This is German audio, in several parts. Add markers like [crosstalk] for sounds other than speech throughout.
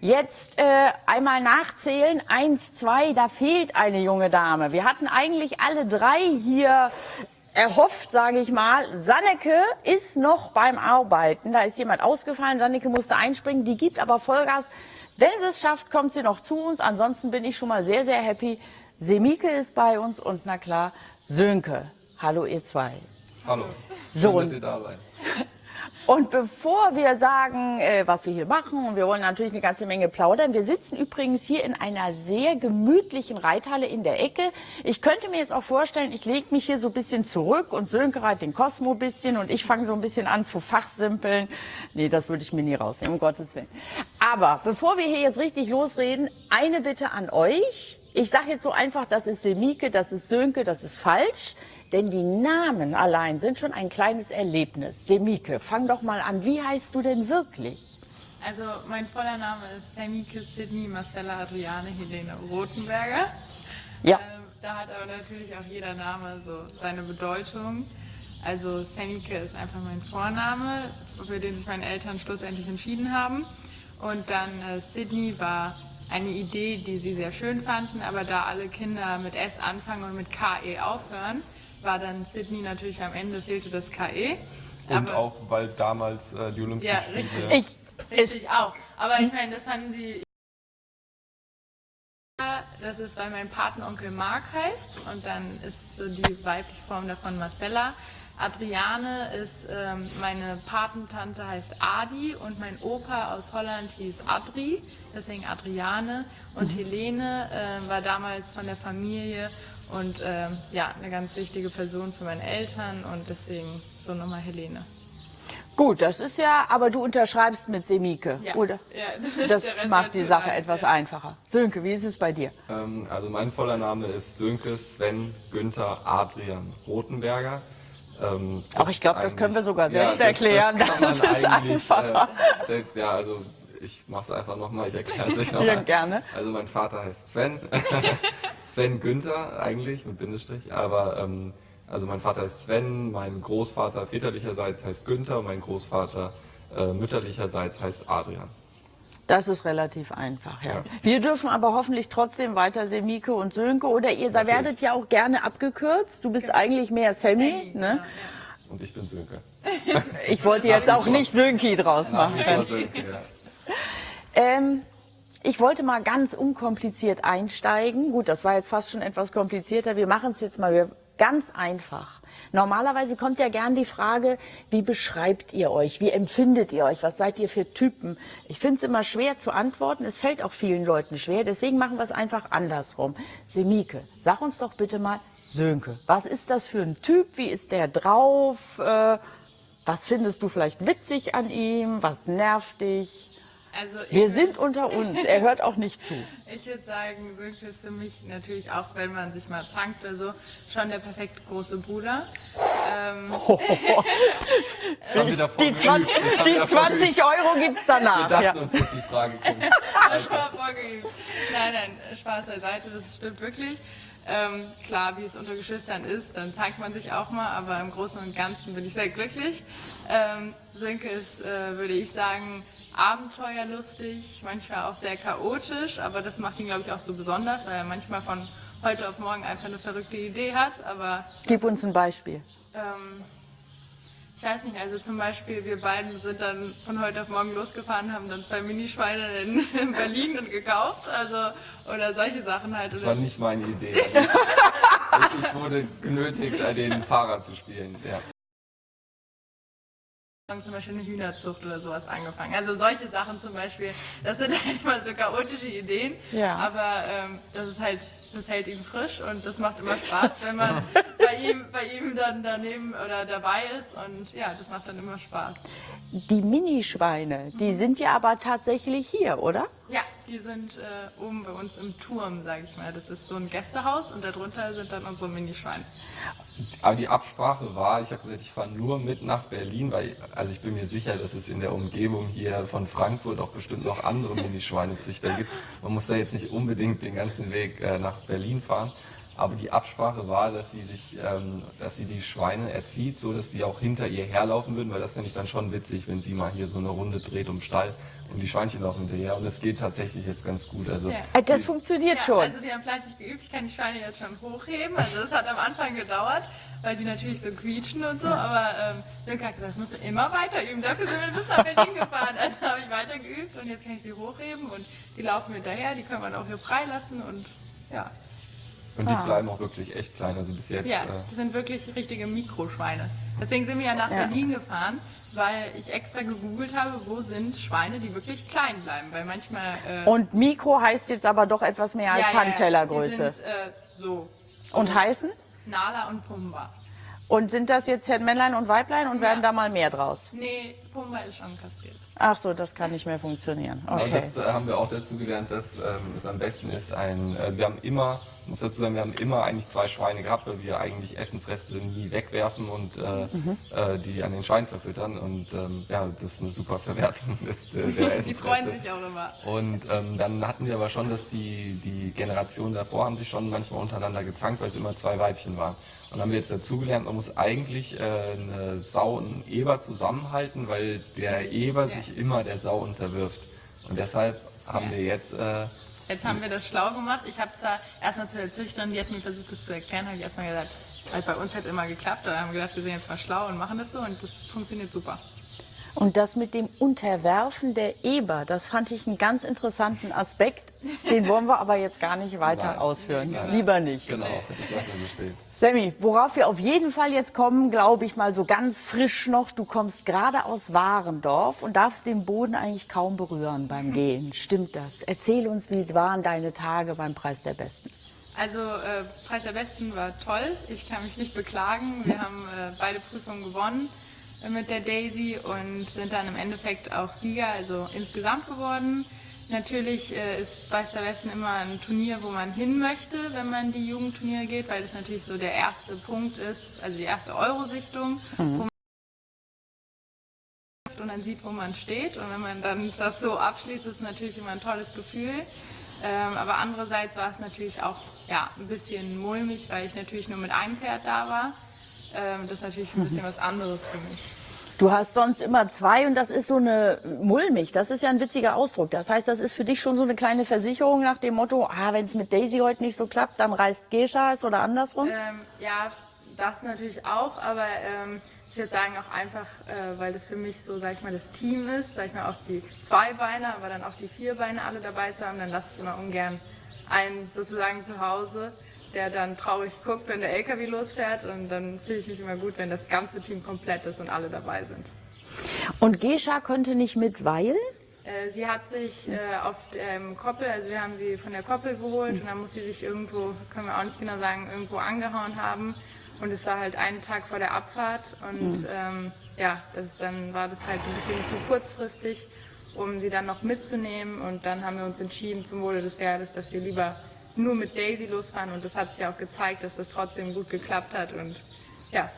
Jetzt äh, einmal nachzählen. Eins, zwei, da fehlt eine junge Dame. Wir hatten eigentlich alle drei hier erhofft, sage ich mal. Sanneke ist noch beim Arbeiten. Da ist jemand ausgefallen. Sanneke musste einspringen. Die gibt aber Vollgas. Wenn sie es schafft, kommt sie noch zu uns. Ansonsten bin ich schon mal sehr, sehr happy. Semike ist bei uns und na klar, Sönke. Hallo ihr zwei. Hallo. Schön, So, dass ihr da seid. Und bevor wir sagen, äh, was wir hier machen, und wir wollen natürlich eine ganze Menge plaudern, wir sitzen übrigens hier in einer sehr gemütlichen Reithalle in der Ecke. Ich könnte mir jetzt auch vorstellen, ich lege mich hier so ein bisschen zurück und Sönke reitet den Cosmo ein bisschen und ich fange so ein bisschen an zu fachsimpeln. Nee, das würde ich mir nie rausnehmen, um Gottes Willen. Aber bevor wir hier jetzt richtig losreden, eine Bitte an euch. Ich sage jetzt so einfach, das ist Semike, das ist Sönke, das ist falsch. Denn die Namen allein sind schon ein kleines Erlebnis. Semike, fang doch mal an. Wie heißt du denn wirklich? Also mein voller Name ist Semike Sydney Marcella Adriane Helene Rothenberger. Ja. Ähm, da hat aber natürlich auch jeder Name so seine Bedeutung. Also Semike ist einfach mein Vorname, für den sich meine Eltern schlussendlich entschieden haben. Und dann äh, Sydney war eine Idee, die sie sehr schön fanden, aber da alle Kinder mit S anfangen und mit KE aufhören, war dann Sydney natürlich am Ende fehlte das KE. Und aber, auch, weil damals äh, die Olympischen Ja, Spiele... richtig. Ich, Richtig auch. Aber ich meine, das fanden sie. Das ist, weil mein Patenonkel Mark heißt und dann ist so die weibliche Form davon Marcella. Adriane ist, ähm, meine Patentante heißt Adi und mein Opa aus Holland hieß Adri, deswegen Adriane. Und Helene äh, war damals von der Familie und ähm, ja, eine ganz wichtige Person für meine Eltern und deswegen so nochmal Helene. gut, das ist ja, aber du unterschreibst mit Semike, Ja. oder? Ja, [laughs] Das Rest macht die Sache etwas ja. einfacher. Sönke, wie ist es bei dir? Ähm, also mein voller Name ist Sönke Sven Günther Adrian Rothenberger. Ähm, Ach, ich glaub, das können wir sogar selbst das- erklären. [laughs] man Das ist eigentlich, einfacher. Äh, selbst, ja, also ich mache es einfach nochmal, ich erkläre es [laughs] euch nochmal. Ja, gerne. Also mein Vater heißt Sven. [laughs] Sven Günther eigentlich mit Bindestrich, aber ähm, also mein Vater ist Sven, mein Großvater väterlicherseits heißt Günther und mein Großvater äh, mütterlicherseits heißt Adrian. Das ist relativ einfach, ja. Ja. Wir dürfen aber hoffentlich trotzdem weiter Semike und Sönke oder ihr da Natürlich. werdet ja auch gerne abgekürzt. Du bist eigentlich mehr Sammy, Sammy, ne? Und ich bin Sönke. [laughs] Ich wollte jetzt auch nicht Sönki draus Nach machen. wie vor Sönke, ja. Ähm, ich wollte mal ganz unkompliziert einsteigen. Gut, das war jetzt fast schon etwas komplizierter. Wir machen es jetzt mal ganz einfach. Normalerweise kommt ja gern die Frage, wie beschreibt ihr euch? Wie empfindet ihr euch? Was seid ihr für Typen? Ich finde es immer schwer zu antworten. Es fällt auch vielen Leuten schwer. Deswegen machen wir es einfach andersrum. Semike, sag uns doch bitte mal, Sönke, was ist das für ein Typ? Wie ist der drauf? Äh, was findest du vielleicht witzig an ihm? Was nervt dich? Also Wir sind unter uns. Er hört auch nicht zu. [laughs] Ich würde sagen, Sönke ist für mich natürlich auch, wenn man sich mal zankt oder so, schon der perfekte große Bruder. Ähm, [laughs] wir davor Die 20, geübt. Das haben die wir davor 20 Euro gibt's Wir danach. dachten Ja. uns, dass die Frage kommt. [laughs] mal vorgeübt. Nein, nein, Spaß beiseite, das stimmt wirklich. Ähm, klar, wie es unter Geschwistern ist, dann zeigt man sich auch mal, aber im Großen und Ganzen bin ich sehr glücklich. Ähm, Sönke ist, äh, würde ich sagen, abenteuerlustig, manchmal auch sehr chaotisch, aber das macht ihn, glaube ich, auch so besonders, weil er manchmal von heute auf morgen einfach eine verrückte Idee hat, aber Gib uns ein Beispiel. Ähm, ich weiß nicht, also zum Beispiel, wir beiden sind dann von heute auf morgen losgefahren, haben dann zwei Minischweine in, [laughs] in Berlin und gekauft, also, oder solche Sachen halt. Das war nicht meine Idee. Also [laughs] ich, ich wurde genötigt, den Fahrer zu spielen. Ja. Haben zum Beispiel eine Hühnerzucht oder sowas angefangen. Also solche Sachen zum Beispiel, das sind [laughs] halt immer so chaotische Ideen, Ja. aber ähm, das ist halt, das hält ihn frisch und das macht immer Spaß, wenn man [laughs] bei ihm, bei ihm dann daneben oder dabei ist und ja, das macht dann immer Spaß. Die Minischweine, die sind ja aber tatsächlich hier, oder? Ja, die sind äh, oben bei uns im Turm, sage ich mal. Das ist so ein Gästehaus und darunter sind dann unsere Minischweine. Aber die Absprache war, ich habe gesagt, ich fahre nur mit nach Berlin, weil also ich bin mir sicher, dass es in der Umgebung hier von Frankfurt auch bestimmt noch andere Minischweinezüchter gibt. Man muss da jetzt nicht unbedingt den ganzen Weg äh, nach Berlin fahren. Aber die Absprache war, dass sie sich, ähm, dass sie die Schweine erzieht, so dass die auch hinter ihr herlaufen würden, weil das fände ich dann schon witzig, wenn sie mal hier so eine Runde dreht um Stall und die Schweinchen laufen hinterher. Und es geht tatsächlich jetzt ganz gut. Also Ja. Äh, Das funktioniert Ja, schon. also wir haben fleißig geübt. Ich kann die Schweine jetzt schon hochheben. Also das hat am Anfang gedauert, weil die natürlich so quietschen und so. Aber ähm, Sönke hat gesagt, das musst du immer weiter üben. Dafür sind wir bis nach Berlin [laughs] gefahren. Also habe ich weiter geübt und jetzt kann ich sie hochheben und die laufen hinterher. Die kann man auch hier freilassen und ja. Und die Ah. bleiben auch wirklich echt klein. Also bis jetzt. Ja, Äh, das sind wirklich richtige Mikroschweine. Deswegen sind wir ja nach Ja. Berlin gefahren, weil ich extra gegoogelt habe, wo sind Schweine, die wirklich klein bleiben. Weil manchmal. Äh, Und Mikro heißt jetzt aber doch etwas mehr als ja, ja, ja, Handtellergröße. Die sind äh, so. Und heißen? Nala und Pumba. Und sind das jetzt Männlein und Weiblein und werden da mal mehr draus? Nee, Pumba ist schon kastriert. Ach so, das kann nicht mehr funktionieren. Aber Okay. das äh, haben wir auch dazu gelernt, dass ähm, es am besten ist, ein, äh, wir haben immer, muss dazu sagen, wir haben immer eigentlich zwei Schweine gehabt, weil wir eigentlich Essensreste nie wegwerfen und äh, Mhm. äh, die an den Schwein verfüttern und ähm, ja, das ist eine super Verwertung des, [laughs] der Die Essensreste. freuen sich auch immer. Und ähm, dann hatten wir aber schon, dass die, die Generationen davor haben sich schon manchmal untereinander gezankt, weil es immer zwei Weibchen waren. Und haben wir jetzt dazugelernt, man muss eigentlich äh, eine Sau und einen Eber zusammenhalten, weil der Eber Ja. sich immer der Sau unterwirft. Und deshalb haben Ja. wir jetzt, äh, Jetzt haben wir das schlau gemacht. Ich habe zwar erstmal zu der Züchterin, die hat mir versucht, das zu erklären, habe ich erstmal gesagt, weil bei uns hat immer geklappt. Da haben wir gedacht, wir sind jetzt mal schlau und machen das so und das funktioniert super. Und das mit dem Unterwerfen der Eber, das fand ich einen ganz interessanten Aspekt. Den wollen wir aber jetzt gar nicht weiter Nein. ausführen. Nein. Lieber nicht. genau, das lassen wir so stehen. Sammy, worauf wir auf jeden Fall jetzt kommen, glaube ich mal so ganz frisch noch. Du kommst gerade aus Warendorf und darfst den Boden eigentlich kaum berühren beim Gehen. Stimmt das? Erzähl uns, wie waren deine Tage beim Preis der Besten? Also äh, Preis der Besten war toll. Ich kann mich nicht beklagen. Wir haben äh, beide Prüfungen gewonnen äh, mit der Daisy und sind dann im Endeffekt auch Sieger, also insgesamt geworden. Natürlich äh, ist Preis der Besten immer ein Turnier, wo man hin möchte, wenn man die Jugendturniere geht, weil das natürlich so der erste Punkt ist, also die erste Eurosichtung, wo man und dann sieht, wo man steht. Und wenn man dann das so abschließt, ist es natürlich immer ein tolles Gefühl. Ähm, aber andererseits war es natürlich auch ja, ein bisschen mulmig, weil ich natürlich nur mit einem Pferd da war. Ähm, das ist natürlich ein bisschen was anderes für mich. Du hast sonst immer zwei und das ist so eine mulmig. Das ist ja ein witziger Ausdruck. Das heißt, das ist für dich schon so eine kleine Versicherung nach dem Motto, ah, wenn es mit Daisy heute nicht so klappt, dann reist Gescha es oder andersrum. Ähm, ja, das natürlich auch, aber ähm, ich würde sagen auch einfach, äh, weil das für mich so, sag ich mal, das Team ist, sag ich mal, auch die zwei Beine, aber dann auch die vier Beine alle dabei zu haben, dann lasse ich immer ungern einen sozusagen zu Hause, der dann traurig guckt, wenn der LKW losfährt und dann fühle ich mich immer gut, wenn das ganze Team komplett ist und alle dabei sind. Und Gescha könnte nicht mit, weil? Äh, Sie hat sich äh, auf ähm, Koppel, also wir haben sie von der Koppel geholt und dann muss sie sich irgendwo, können wir auch nicht genau sagen, irgendwo angehauen haben. Und es war halt einen Tag vor der Abfahrt und ähm, ja, das, dann war das halt ein bisschen zu kurzfristig, um sie dann noch mitzunehmen. Und dann haben wir uns entschieden zum Wohle des Pferdes, dass wir lieber nur mit Daisy losfahren. Und das hat sich auch gezeigt, dass das trotzdem gut geklappt hat. Und ja,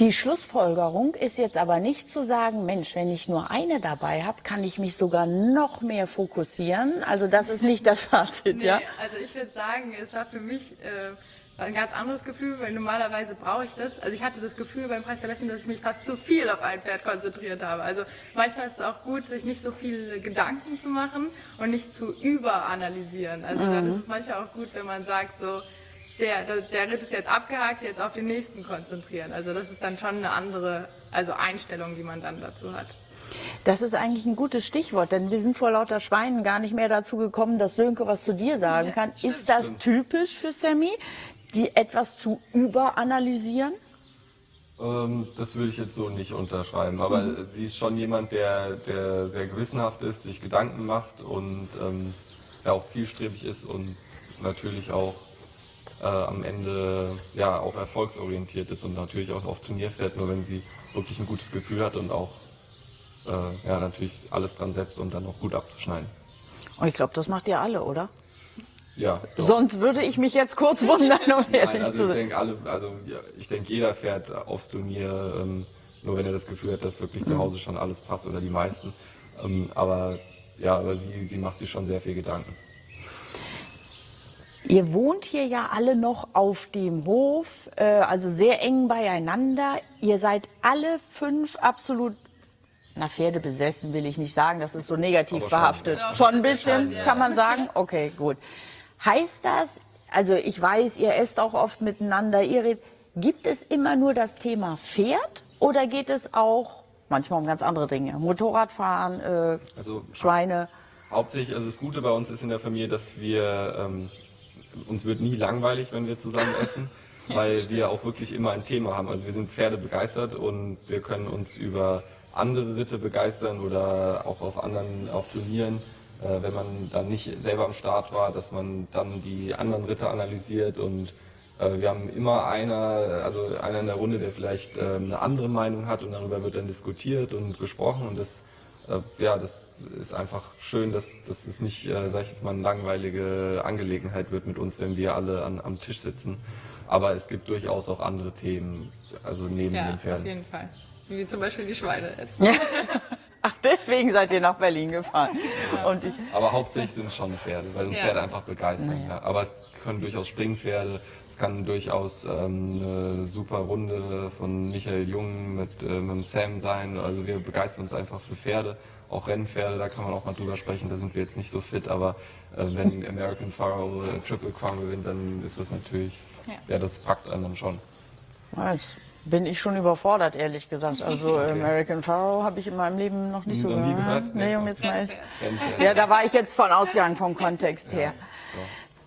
Die Schlussfolgerung ist jetzt aber nicht zu sagen, Mensch, wenn ich nur eine dabei habe, kann ich mich sogar noch mehr fokussieren. Also das ist nicht das Fazit, Nee, ja? also ich würde sagen, es war für mich äh, ein ganz anderes Gefühl, weil normalerweise brauche ich das. Also ich hatte das Gefühl beim Preis der Besten, dass ich mich fast zu viel auf ein Pferd konzentriert habe. Also manchmal ist es auch gut, sich nicht so viele Gedanken zu machen und nicht zu überanalysieren. Also dann ist es manchmal auch gut, wenn man sagt so, der, der, der Ritt ist jetzt abgehakt, jetzt auf den nächsten konzentrieren. Also das ist dann schon eine andere also Einstellung, die man dann dazu hat. Das ist eigentlich ein gutes Stichwort, denn wir sind vor lauter Schweinen gar nicht mehr dazu gekommen, dass Sönke was zu dir sagen kann. ist das typisch für Sammy, die etwas zu überanalysieren? Ähm, das würde ich jetzt so nicht unterschreiben, aber Mhm. sie ist schon jemand, der, der sehr gewissenhaft ist, sich Gedanken macht und ähm, ja auch zielstrebig ist und natürlich auch äh, am Ende ja auch erfolgsorientiert ist und natürlich auch auf Turnier fährt, nur wenn sie wirklich ein gutes Gefühl hat und auch äh, ja natürlich alles dran setzt, um dann auch gut abzuschneiden. Oh, ich glaube, das macht ihr alle, oder? Ja. doch. Sonst würde ich mich jetzt kurz wundern, um ehrlich Nein, also zu ich sein. denke alle, also ja, ich denke jeder fährt aufs Turnier, ähm, nur wenn er das Gefühl hat, dass wirklich zu Hause schon alles passt oder die meisten. Ähm, aber ja, aber sie, sie macht sich schon sehr viel Gedanken. Ihr wohnt hier ja alle noch auf dem Hof, äh, also sehr eng beieinander. Ihr seid alle fünf absolut, na Pferde besessen will ich nicht sagen, das ist so negativ Aber schon. behaftet. Ja. Schon ein bisschen, Ja. kann man sagen? Okay, gut. Heißt das, also ich weiß, ihr esst auch oft miteinander, ihr redet, gibt es immer nur das Thema Pferd oder geht es auch manchmal um ganz andere Dinge? Motorradfahren, äh, Also Schweine? Hauptsächlich, also das Gute bei uns ist in der Familie, dass wir, ähm, uns wird nie langweilig, wenn wir zusammen essen, [laughs] weil wir auch wirklich immer ein Thema haben. Also wir sind Pferde begeistert und wir können uns über andere Ritte begeistern oder auch auf anderen, auf Turnieren, wenn man dann nicht selber am Start war, dass man dann die anderen Ritter analysiert und äh, wir haben immer einer, also einer in der Runde, der vielleicht äh, eine andere Meinung hat und darüber wird dann diskutiert und gesprochen und das äh, ja, das ist einfach schön, dass, dass es nicht, äh, sag ich jetzt mal, eine langweilige Angelegenheit wird mit uns, wenn wir alle an, am Tisch sitzen. Aber es gibt durchaus auch andere Themen, also neben Ja, den auf Pferden. jeden Fall. Wie zum Beispiel die Schweine jetzt. Ja. [laughs] Ach, deswegen seid ihr nach Berlin gefahren. Und die, Aber hauptsächlich sind es schon Pferde, weil uns Ja. Pferde einfach begeistern. Ja. Aber es können durchaus Springpferde, es kann durchaus ähm, eine super Runde von Michael Jung mit, äh, mit dem Sam sein. Also wir begeistern uns einfach für Pferde, auch Rennpferde, da kann man auch mal drüber sprechen, da sind wir jetzt nicht so fit, aber äh, wenn American Pharaoh äh, Triple Crown gewinnt, dann ist das natürlich, Ja. ja, das packt einen dann schon. Jetzt bin ich schon überfordert, ehrlich gesagt. Also [laughs] American Pharaoh habe ich in meinem Leben noch nicht so Noch gehört. gehört? Nee, um jetzt mal. Ja, da war ich jetzt von ausgegangen vom Kontext her.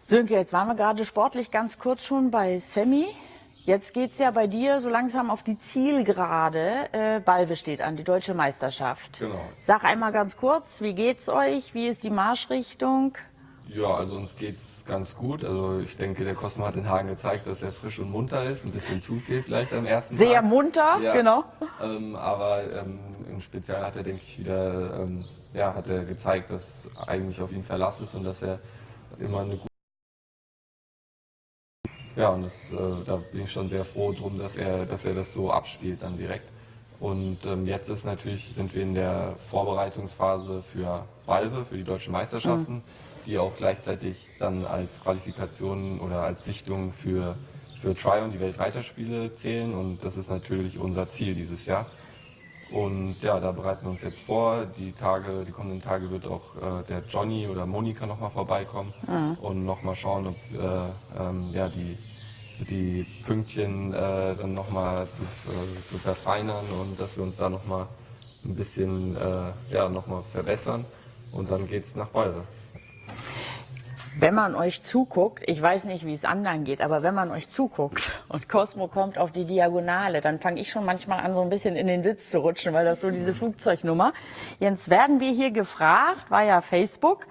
Sönke, jetzt waren wir gerade sportlich ganz kurz schon bei Sammy. Jetzt geht's ja bei dir so langsam auf die Zielgerade. Äh, Balve steht an, die deutsche Meisterschaft. Genau. Sag einmal ganz kurz, wie geht's euch? Wie ist die Marschrichtung? Ja, also uns geht's ganz gut. Also ich denke, der Cosmo hat in Hagen gezeigt, dass er frisch und munter ist. Ein bisschen zu viel vielleicht am ersten Sehr Tag. munter, Ja. genau. Ähm, aber ähm, im Spezial hat er, denke ich, wieder ähm, ja, hat er gezeigt, dass eigentlich auf ihn Verlass ist und dass er immer eine gute. Ja, und das, äh, da bin ich schon sehr froh drum, dass er, dass er das so abspielt dann direkt. Und ähm, jetzt ist natürlich, sind wir in der Vorbereitungsphase für Balve, für die deutschen Meisterschaften, die auch gleichzeitig dann als Qualifikation oder als Sichtung für, für Tryon, die Weltreiterspiele zählen. Und das ist natürlich unser Ziel dieses Jahr. Und ja, da bereiten wir uns jetzt vor. Die Tage, die kommenden Tage wird auch äh, der Johnny oder Monika nochmal vorbeikommen und nochmal schauen, ob äh, ähm, ja, die, die Pünktchen äh, dann nochmal zu, äh, zu verfeinern und dass wir uns da nochmal ein bisschen äh, ja, noch mal verbessern. Und dann geht's nach Balve. Wenn man euch zuguckt, ich weiß nicht, wie es anderen geht, aber wenn man euch zuguckt und Cosmo kommt auf die Diagonale, dann fange ich schon manchmal an, so ein bisschen in den Sitz zu rutschen, weil das so diese Flugzeugnummer. Jetzt werden wir hier gefragt, war ja Facebook,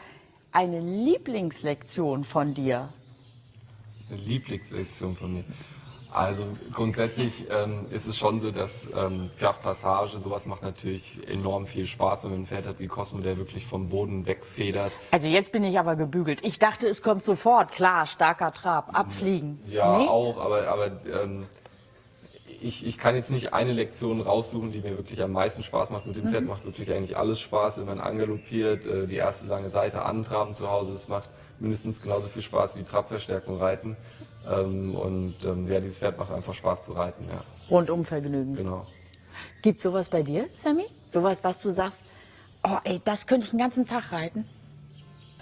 eine Lieblingslektion von dir. Eine Lieblingssektion von mir. Also grundsätzlich ähm, ist es schon so, dass ähm, Piaf Passage, sowas macht natürlich enorm viel Spaß, wenn man ein Pferd hat wie Cosmo, der wirklich vom Boden wegfedert. Also jetzt bin ich aber gebügelt. Ich dachte, es kommt sofort. Klar, starker Trab, abfliegen. Ja, Nee? auch, aber, aber ähm, ich, ich kann jetzt nicht eine Lektion raussuchen, die mir wirklich am meisten Spaß macht. Mit dem Pferd macht wirklich eigentlich alles Spaß, wenn man angaloppiert, äh, die erste lange Seite antraben zu Hause. Es macht mindestens genauso viel Spaß wie Trabverstärkung reiten. Ähm, und ähm, ja, dieses Pferd macht einfach Spaß zu reiten, ja, Rundum Vergnügen. genau. Gibt sowas bei dir, Sammy? Sowas, was du sagst, oh ey, das könnte ich den ganzen Tag reiten?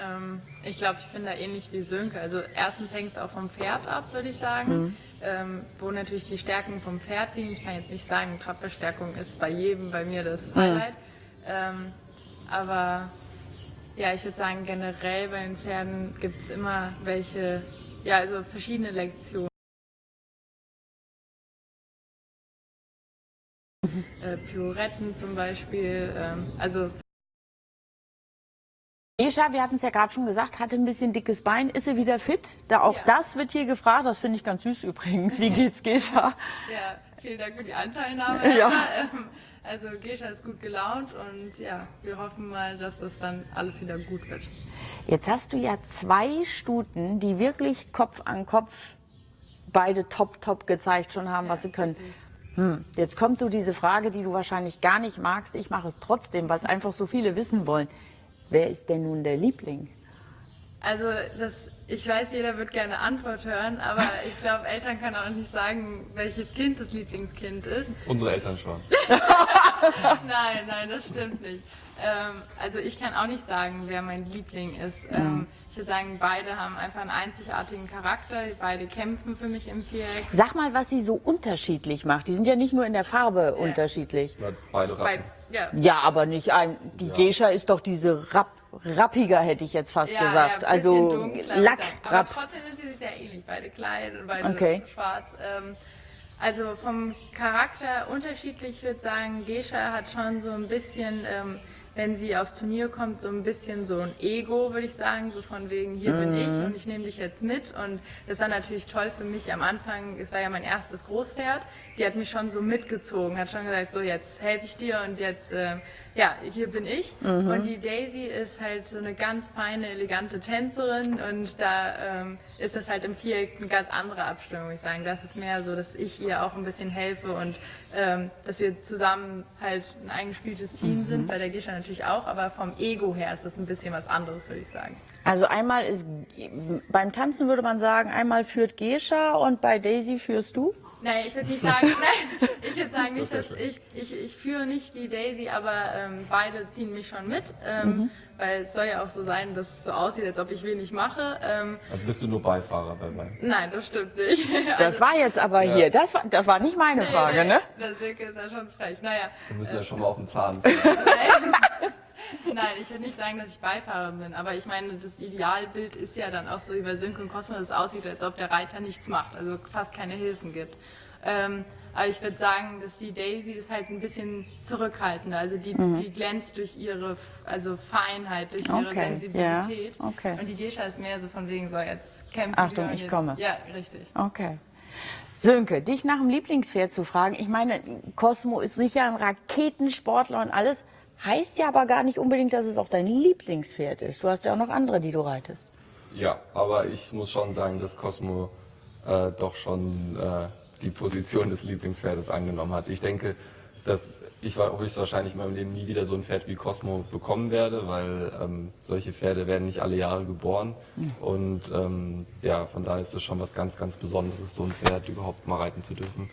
Ähm, ich glaube, ich bin da ähnlich wie Sönke. Also erstens hängt es auch vom Pferd ab, würde ich sagen. Ähm, wo natürlich die Stärken vom Pferd liegen. Ich kann jetzt nicht sagen, Trabverstärkung ist bei jedem bei mir das Highlight. Ähm, aber ja, ich würde sagen, generell bei den Pferden gibt es immer welche, ja, also verschiedene Lektionen. Äh, Pirouetten zum Beispiel, ähm, also Escha, wir hatten es ja gerade schon gesagt, hatte ein bisschen dickes Bein. Ist sie wieder fit? Da auch Ja. das wird hier gefragt. Das finde ich ganz süß übrigens. Wie [laughs] geht's, Gescha? Ja, vielen Dank für die Anteilnahme. Ja. Ähm, Also Gescha ist gut gelaunt und ja, wir hoffen mal, dass das dann alles wieder gut wird. Jetzt hast du ja zwei Stuten, die wirklich Kopf an Kopf beide top, top gezeigt schon haben, was sie können. Hm, jetzt kommt so diese Frage, die du wahrscheinlich gar nicht magst. Ich mache es trotzdem, weil es einfach so viele wissen wollen. Wer ist denn nun der Liebling? Also das Ich weiß, jeder wird gerne Antwort hören, aber ich glaube, Eltern können auch nicht sagen, welches Kind das Lieblingskind ist. Unsere Eltern schon. [laughs] nein, nein, das stimmt nicht. Ähm, also ich kann auch nicht sagen, wer mein Liebling ist. Mhm. Ähm, ich würde sagen, beide haben einfach einen einzigartigen Charakter, beide kämpfen für mich im Viereck. Sag mal, was sie so unterschiedlich macht. Die sind ja nicht nur in der Farbe ja. unterschiedlich. Ja, beide Rappen. ja. ja. aber nicht ein. Die ja. Gescha ist doch diese Rapp, rappiger, hätte ich jetzt fast gesagt. also Lack. Aber Rapp. trotzdem sind sie sich sehr ähnlich. Beide klein und beide okay. schwarz. Ähm, also vom Charakter unterschiedlich, ich würde sagen, Gescha hat schon so ein bisschen. Ähm, wenn sie aufs Turnier kommt, so ein bisschen so ein Ego, würde ich sagen, so von wegen, hier mhm. bin ich mhm. und ich nehme dich jetzt mit. Und das war natürlich toll für mich am Anfang. Es war ja mein erstes Großpferd. Die hat mich schon so mitgezogen, hat schon gesagt, so jetzt helfe ich dir und jetzt äh, ja, hier bin ich. Mhm. Und die Daisy ist halt so eine ganz feine, elegante Tänzerin und da ähm, ist das halt im Viereck eine ganz andere Abstimmung, würde ich sagen. Das ist mehr so, dass ich ihr auch ein bisschen helfe und ähm, dass wir zusammen halt ein eingespieltes Team mhm. sind, bei der Gisha natürlich auch, aber vom Ego her ist das ein bisschen was anderes, würde ich sagen. Also einmal ist, beim Tanzen würde man sagen, einmal führt Gescha und bei Daisy führst du? Nein, ich würde nicht sagen, nein, [laughs] ich würde sagen nicht, dass ich, ich, ich führe nicht die Daisy, aber ähm, beide ziehen mich schon mit, ähm, mhm. weil es soll ja auch so sein, dass es so aussieht, als ob ich wenig mache. Ähm, also bist du nur Beifahrer bei mir? Nein, das stimmt nicht. Das [laughs] war jetzt aber ja. hier, das war, das war nicht meine nee, Frage, nee, ne? Der Silke ist ja schon frech, naja. Wir müssen ja schon mal auf den Zahn. [laughs] [laughs] Nein, ich würde nicht sagen, dass ich Beifahrer bin, aber ich meine, das Idealbild ist ja dann auch so wie bei Synchron Cosmos, dass es aussieht, als ob der Reiter nichts macht, also fast keine Hilfen gibt. Ähm, aber ich würde sagen, dass die Daisy ist halt ein bisschen zurückhaltender. Also die, mhm. die glänzt durch ihre also Feinheit, durch ihre okay. Sensibilität. Ja. Okay. Und die Gescha ist mehr so von wegen, so jetzt kämpfen Achtung, ich jetzt. komme. Ja, richtig. Okay. Sönke, dich nach dem Lieblingspferd zu fragen, ich meine, Cosmo ist sicher ein Raketensportler und alles, heißt ja aber gar nicht unbedingt, dass es auch dein Lieblingspferd ist. Du hast ja auch noch andere, die du reitest. Ja, aber ich muss schon sagen, dass Cosmo äh, doch schon äh, die Position des Lieblingspferdes angenommen hat. Ich denke, dass ich höchstwahrscheinlich in meinem Leben nie wieder so ein Pferd wie Cosmo bekommen werde, weil ähm, solche Pferde werden nicht alle Jahre geboren. Und ähm, ja, von daher ist es schon was ganz, ganz Besonderes, so ein Pferd überhaupt mal reiten zu dürfen.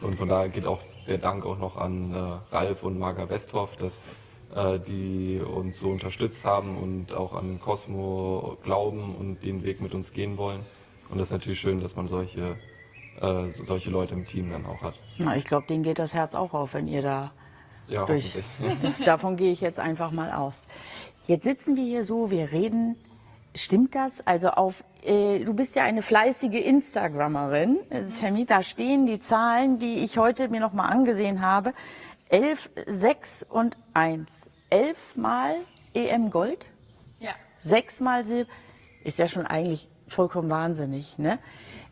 Und von daher geht auch der Dank auch noch an äh, Ralf und Marga Westhoff, dass die uns so unterstützt haben und auch an Cosmo glauben und den Weg mit uns gehen wollen. Und das ist natürlich schön, dass man solche äh, solche Leute im Team dann auch hat. Na, ich glaube, denen geht das Herz auch auf, wenn ihr da ja, durch. [laughs] Davon gehe ich jetzt einfach mal aus. Jetzt sitzen wir hier so, wir reden. Stimmt das? Also auf, äh, du bist ja eine fleißige Instagrammerin, Sammy, da stehen die Zahlen, die ich heute mir noch mal angesehen habe. 11, 6 und 1. 11 mal EM Gold? Ja. 6 mal Silber? Ist ja schon eigentlich vollkommen wahnsinnig, ne?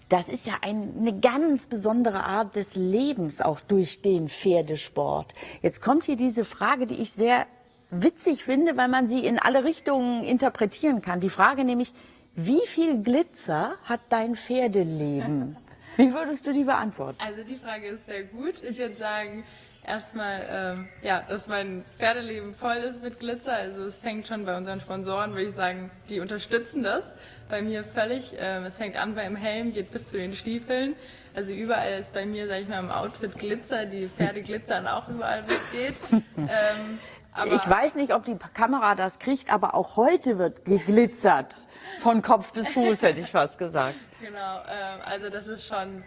Das ist ja ein, eine ganz besondere Art des Lebens, auch durch den Pferdesport. Jetzt kommt hier diese Frage, die ich sehr witzig finde, weil man sie in alle Richtungen interpretieren kann. Die Frage nämlich, wie viel Glitzer hat dein Pferdeleben? [laughs] Wie würdest du die beantworten? Also die Frage ist sehr gut. Ich würde sagen, erstmal, ähm, ja, dass mein Pferdeleben voll ist mit Glitzer. Also es fängt schon bei unseren Sponsoren, würde ich sagen, die unterstützen das. Bei mir völlig. Ähm, es fängt an beim Helm, geht bis zu den Stiefeln. Also überall ist bei mir, sag ich mal, im Outfit Glitzer. Die Pferde glitzern auch überall, wo es geht. [laughs] Ähm, ich weiß nicht, ob die Kamera das kriegt, aber auch heute wird geglitzert. Von Kopf bis Fuß, hätte ich fast gesagt. Genau, ähm, also das ist schon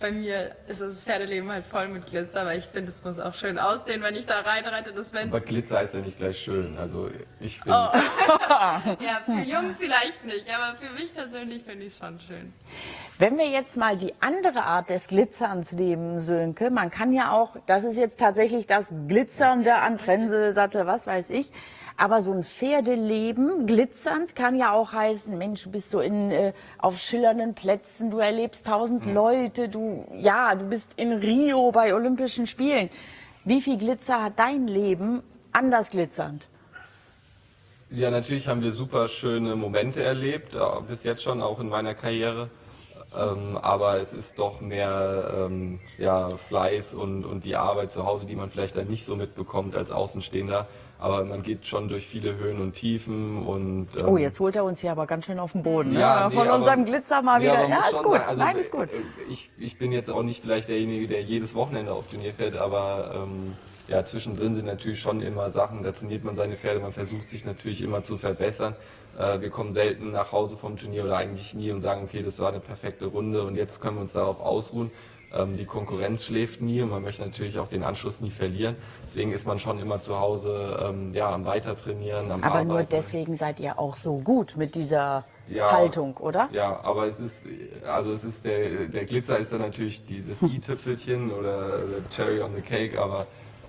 bei mir ist das Pferdeleben halt voll mit Glitzer, aber ich finde, es muss auch schön aussehen, wenn ich da reinreite. Das aber Glitzer ist ja nicht gleich schön. Also ich finde. Oh. [laughs] ja, für Jungs vielleicht nicht, aber für mich persönlich finde ich es schon schön. Wenn wir jetzt mal die andere Art des Glitzerns nehmen, Sönke, man kann ja auch, das ist jetzt tatsächlich das Glitzernde an Trense, was weiß ich, aber so ein Pferdeleben, glitzernd, kann ja auch heißen, Mensch, du bist so in, äh, auf schillernden Plätzen, du erlebst tausend mhm. Leute, du, ja, du bist in Rio bei Olympischen Spielen. Wie viel Glitzer hat dein Leben anders glitzernd? Ja, natürlich haben wir super schöne Momente erlebt, äh, bis jetzt schon, auch in meiner Karriere. Ähm, aber es ist doch mehr ähm, ja, Fleiß und, und die Arbeit zu Hause, die man vielleicht dann nicht so mitbekommt als Außenstehender. Aber man geht schon durch viele Höhen und Tiefen und ähm, Oh, jetzt holt er uns hier aber ganz schön auf den Boden. Ja, Ja, nee, Von aber- unserem Glitzer mal Nee, wieder. aber Ja, ist gut. sagen, also, Nein, ist gut. äh, Ich, ich bin jetzt auch nicht vielleicht derjenige, der jedes Wochenende auf Turnier fährt, aber ähm, ja, zwischendrin sind natürlich schon immer Sachen, da trainiert man seine Pferde, man versucht sich natürlich immer zu verbessern. Äh, wir kommen selten nach Hause vom Turnier oder eigentlich nie und sagen, okay, das war eine perfekte Runde und jetzt können wir uns darauf ausruhen. Ähm, die Konkurrenz schläft nie und man möchte natürlich auch den Anschluss nie verlieren. Deswegen ist man schon immer zu Hause ähm, ja, am Weitertrainieren, am Aber nur Arbeiten. deswegen seid ihr auch so gut mit dieser Ja. Haltung, oder? Ja, aber es ist, also es ist der, der Glitzer ist dann natürlich dieses [laughs] i-Tüpfelchen oder Cherry on the Cake, aber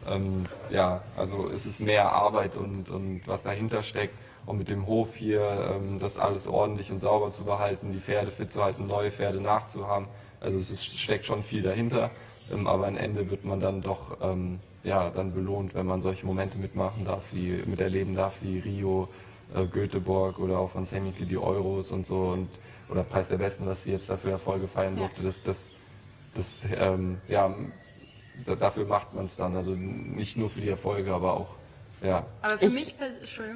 ähm, ja, also es ist mehr Arbeit und, und was dahinter steckt. Und mit dem Hof hier, ähm, das alles ordentlich und sauber zu behalten, die Pferde fit zu halten, neue Pferde nachzuhaben. Also es ist, steckt schon viel dahinter, ähm, aber am Ende wird man dann doch ähm, ja, dann belohnt, wenn man solche Momente mitmachen darf, wie miterleben darf, wie Rio, äh, Göteborg oder auch von Semike die Euros und so und oder Preis der Besten, was sie jetzt dafür Erfolge feiern durfte. Das, das, das ähm, ja, da, dafür macht man es dann. Also nicht nur für die Erfolge, aber auch ja. Aber für Ich- mich,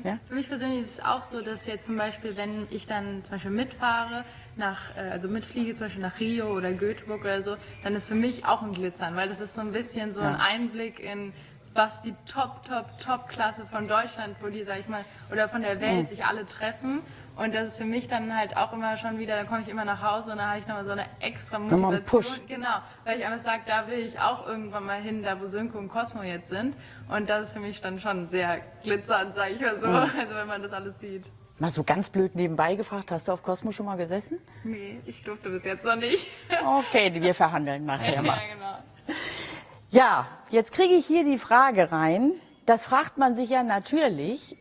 Ja? für mich persönlich ist es auch so, dass jetzt zum Beispiel, wenn ich dann zum Beispiel mitfahre, nach, äh, also mitfliege zum Beispiel nach Rio oder Göteborg oder so, dann ist für mich auch ein Glitzern, weil das ist so ein bisschen so ein Einblick in was die Top, Top, Top-Klasse von Deutschland, wo die, sag ich mal, oder von der Welt sich alle treffen. Und das ist für mich dann halt auch immer schon wieder, dann komme ich immer nach Hause und dann habe ich nochmal so eine extra Motivation. einen Push. Genau, weil ich einfach sage, da will ich auch irgendwann mal hin, da wo Sönke und Cosmo jetzt sind. Und das ist für mich dann schon sehr glitzernd, sage ich mal so. [laughs] Also wenn man das alles sieht. Mal so ganz blöd nebenbei gefragt, hast du auf Cosmo schon mal gesessen? Nee, ich durfte bis jetzt noch nicht. [laughs] Okay, wir verhandeln nachher ja, mal. genau. Ja, jetzt kriege ich hier die Frage rein. Das fragt man sich ja natürlich.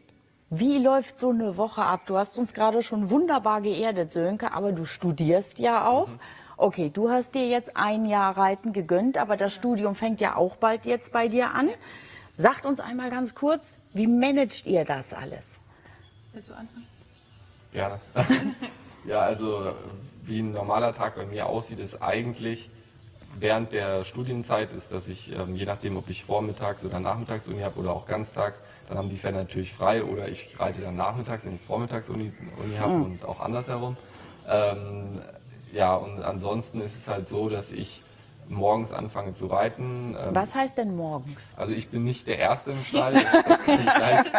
Wie läuft so eine Woche ab? Du hast uns gerade schon wunderbar geerdet, Sönke, aber du studierst ja auch. Okay, du hast dir jetzt ein Jahr Reiten gegönnt, aber das Studium fängt ja auch bald jetzt bei dir an. Sagt uns einmal ganz kurz, wie managt ihr das alles? Willst du anfangen? Gerne. [laughs] ja, also wie ein normaler Tag bei mir aussieht, ist eigentlich während der Studienzeit ist, dass ich, ähm, je nachdem, ob ich vormittags oder nachmittags Uni habe oder auch ganztags, dann haben die Pferde natürlich frei oder ich reite dann nachmittags, wenn ich vormittags Uni, Uni habe und auch andersherum. Ähm, ja, und ansonsten ist es halt so, dass ich morgens anfange zu reiten. Ähm, Was heißt denn morgens? also ich bin nicht der Erste im Stall, das, das, kann, ich gleich,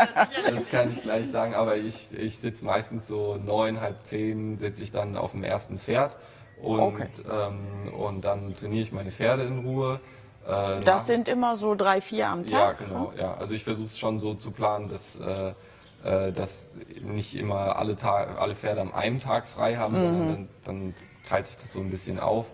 das kann ich gleich sagen, aber ich, ich sitze meistens so neun, halb zehn, sitze ich dann auf dem ersten Pferd und, Okay. ähm, und dann trainiere ich meine Pferde in Ruhe. Äh, nach- Das sind immer so drei, vier am ja, Tag. genau. Ja. Also ich versuche es schon so zu planen, dass, äh, äh, dass nicht immer alle, Tag, alle Pferde am einem Tag frei haben, sondern dann, dann teilt sich das so ein bisschen auf.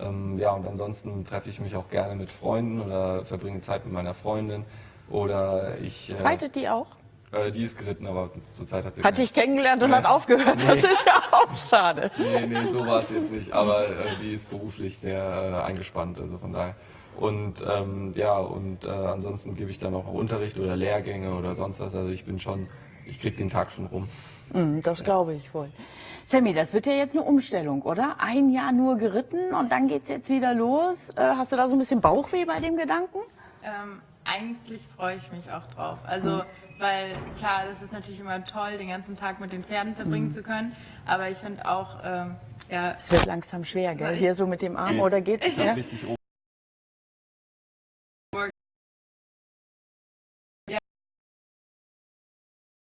Ähm, ja, und ansonsten treffe ich mich auch gerne mit Freunden oder verbringe Zeit mit meiner Freundin. Oder ich. Äh, Reitet die auch? Äh, die ist geritten, aber zurzeit hat sie. Hat dich kennengelernt und hat aufgehört. Das ist ja auch schade. Nee, nee, so war es jetzt nicht. Aber äh, die ist beruflich sehr äh, eingespannt, also von daher. Und ähm, ja, und äh, ansonsten gebe ich dann auch Unterricht oder Lehrgänge oder sonst was. Also ich bin schon, ich krieg den Tag schon rum. Mm, Das glaube ich wohl. Sammy, das wird ja jetzt eine Umstellung, oder? Ein Jahr nur geritten und dann geht's jetzt wieder los. Äh, Hast du da so ein bisschen Bauchweh bei dem Gedanken? Ähm, eigentlich freue ich mich auch drauf. Also, weil klar, das ist natürlich immer toll, den ganzen Tag mit den Pferden verbringen zu können. Aber ich finde auch, ähm, ja, Es wird langsam schwer, gell? Hier so mit dem Arm oder geht's? Ja? Richtig oben.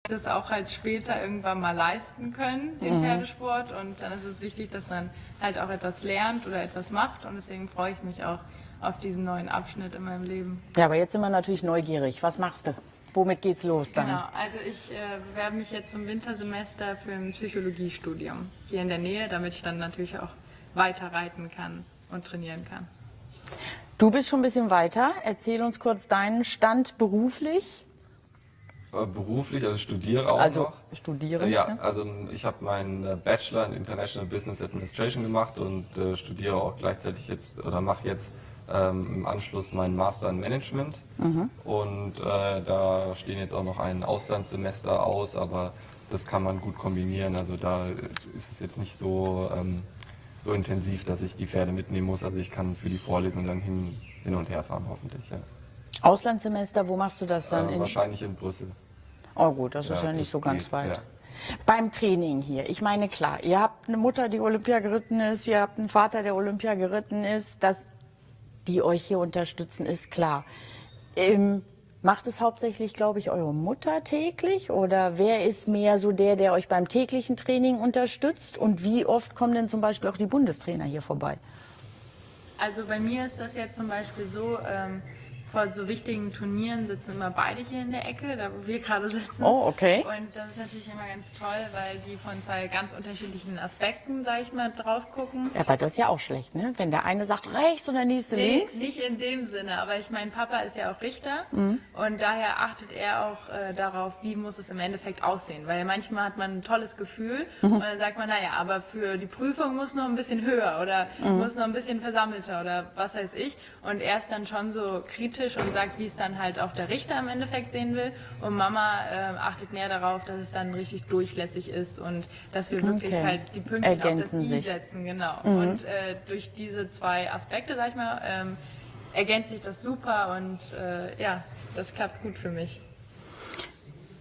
das auch halt später irgendwann mal leisten können, den Pferdesport. Und dann ist es wichtig, dass man halt auch etwas lernt oder etwas macht. Und deswegen freue ich mich auch auf diesen neuen Abschnitt in meinem Leben. Ja, aber jetzt sind wir natürlich neugierig. Was machst du? Womit geht's los dann? Genau, also ich äh, bewerbe mich jetzt zum Wintersemester für ein Psychologiestudium hier in der Nähe, damit ich dann natürlich auch weiter reiten kann und trainieren kann. Du bist schon ein bisschen weiter. Erzähl uns kurz deinen Stand beruflich. Äh, beruflich, also studiere auch Also noch. studierend. Ja, ne? also ich habe meinen äh, Bachelor in International Business Administration gemacht und äh, studiere auch gleichzeitig jetzt oder mache jetzt ähm, im Anschluss meinen Master in Management. Und äh, da stehen jetzt auch noch ein Auslandssemester aus, aber das kann man gut kombinieren. Also da ist es jetzt nicht so, ähm, so intensiv, dass ich die Pferde mitnehmen muss. Also ich kann für die Vorlesung dann hin, hin und her fahren, hoffentlich. Ja. Auslandssemester, wo machst du das dann? Äh, in, wahrscheinlich in Brüssel. oh gut, das ist Ja, ja nicht das so ganz geht, weit. ja. Beim Training hier, ich meine klar, ihr habt eine Mutter, die Olympia geritten ist, ihr habt einen Vater, der Olympia geritten ist, dass die euch hier unterstützen, ist klar. Ähm, macht es hauptsächlich, glaube ich, eure Mutter täglich oder wer ist mehr so der, der euch beim täglichen Training unterstützt und wie oft kommen denn zum Beispiel auch die Bundestrainer hier vorbei? Also bei mir ist das jetzt zum Beispiel so, ähm, vor so wichtigen Turnieren sitzen immer beide hier in der Ecke, da wo wir gerade sitzen. Oh, okay. Und das ist natürlich immer ganz toll, weil die von zwei ganz unterschiedlichen Aspekten, sag ich mal, drauf gucken. Ja, aber das ist ja auch schlecht, ne? Wenn der eine sagt rechts und der nächste Nee, links. nicht in dem Sinne, aber ich mein Papa ist ja auch Richter Mhm. und daher achtet er auch äh, darauf, wie muss es im Endeffekt aussehen, weil manchmal hat man ein tolles Gefühl Mhm. und dann sagt man, naja, aber für die Prüfung muss noch ein bisschen höher oder Mhm. muss noch ein bisschen versammelter oder was weiß ich und er ist dann schon so kritisch und sagt, wie es dann halt auch der Richter im Endeffekt sehen will und Mama äh, achtet mehr darauf, dass es dann richtig durchlässig ist und dass wir wirklich Okay. halt die Pünktchen auf das Ergänzen I sich. setzen, genau. Und äh, durch diese zwei Aspekte, sag ich mal, ähm, ergänzt sich das super und äh, ja, das klappt gut für mich.